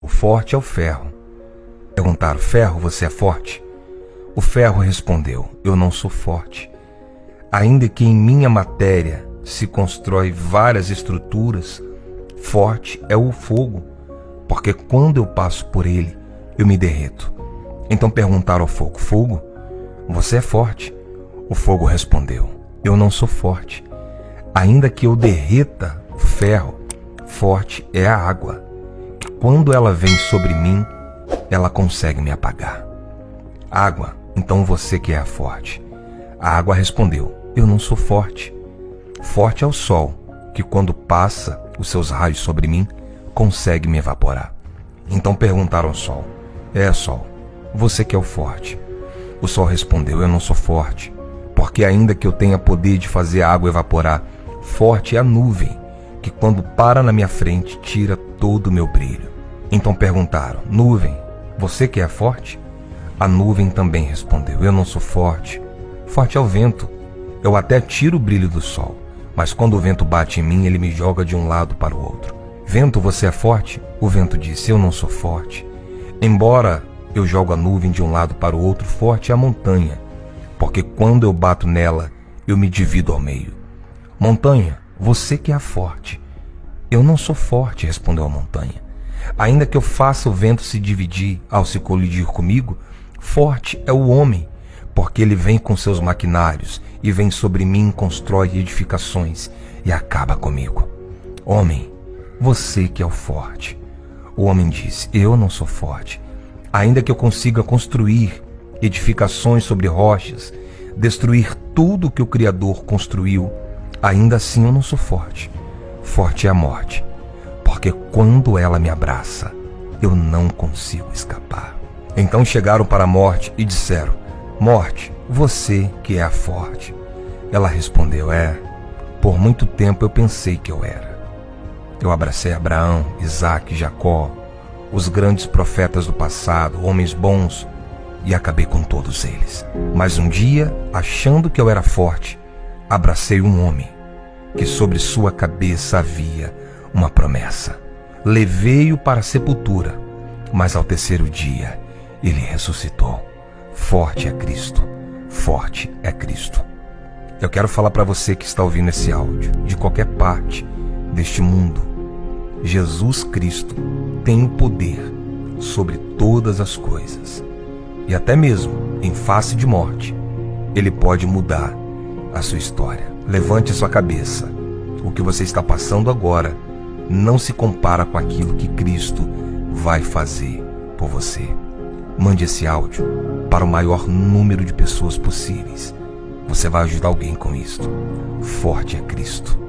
O forte é o ferro. Perguntaram: Ferro, você é forte? O ferro respondeu: Eu não sou forte. Ainda que em minha matéria se constrói várias estruturas, forte é o fogo, porque quando eu passo por ele, eu me derreto. Então perguntaram ao fogo: Fogo, você é forte? O fogo respondeu: Eu não sou forte. Ainda que eu derreta o ferro, forte é a água, quando ela vem sobre mim, ela consegue me apagar. Água, então você que é a forte. A água respondeu: Eu não sou forte. Forte é o sol, que quando passa os seus raios sobre mim, consegue me evaporar. Então perguntaram ao sol: É, sol, você que é o forte. O sol respondeu: Eu não sou forte, porque ainda que eu tenha poder de fazer a água evaporar, forte é a nuvem, que quando para na minha frente tira todo o meu brilho. Então perguntaram: Nuvem, você que é forte? A nuvem também respondeu: Eu não sou forte. Forte é o vento. Eu até tiro o brilho do sol, mas quando o vento bate em mim, ele me joga de um lado para o outro. Vento, você é forte? O vento disse: Eu não sou forte. Embora eu jogo a nuvem de um lado para o outro, forte é a montanha, porque quando eu bato nela, eu me divido ao meio. Montanha, você que é forte. Eu não sou forte, respondeu a montanha. Ainda que eu faça o vento se dividir ao se colidir comigo, forte é o homem, porque ele vem com seus maquinários e vem sobre mim, constrói edificações e acaba comigo. Homem, você que é o forte. O homem disse: Eu não sou forte. Ainda que eu consiga construir edificações sobre rochas, destruir tudo que o Criador construiu, ainda assim eu não sou forte. Forte é a morte, porque quando ela me abraça, eu não consigo escapar. Então chegaram para a morte e disseram: Morte, você que é a forte. Ela respondeu: É, por muito tempo eu pensei que eu era. Eu abracei Abraão, Isaac, Jacó, os grandes profetas do passado, homens bons, e acabei com todos eles. Mas um dia, achando que eu era forte, abracei um homem, que sobre sua cabeça havia uma promessa. Levei-o para a sepultura, mas ao terceiro dia ele ressuscitou. Forte é Cristo, forte é Cristo. Eu quero falar para você que está ouvindo esse áudio, de qualquer parte deste mundo, Jesus Cristo tem o poder sobre todas as coisas. E até mesmo em face de morte, ele pode mudar a sua história. Levante sua cabeça. O que você está passando agora não se compara com aquilo que Cristo vai fazer por você. Mande esse áudio para o maior número de pessoas possíveis. Você vai ajudar alguém com isto. Forte é Cristo.